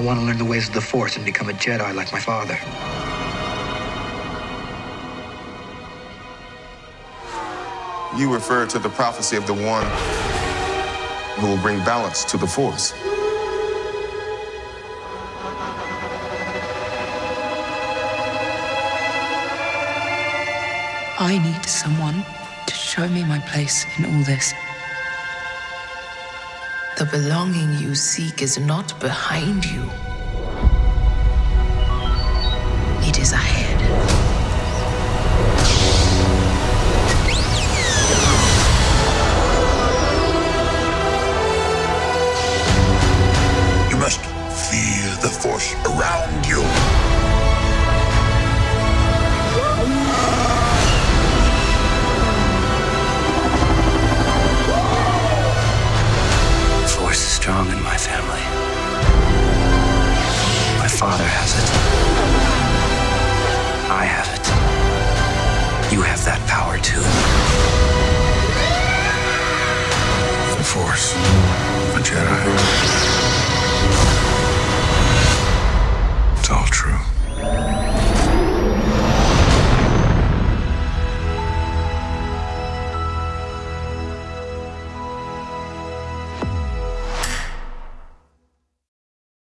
want to learn the ways of the Force and become a Jedi like my father. You refer to the prophecy of the one who will bring balance to the Force. I need someone to show me my place in all this. The belonging you seek is not behind you. It is ahead. You must feel the force around you. Strong in my family. My father has it. I have it. You have that power too. The force. The Jedi. It's all true.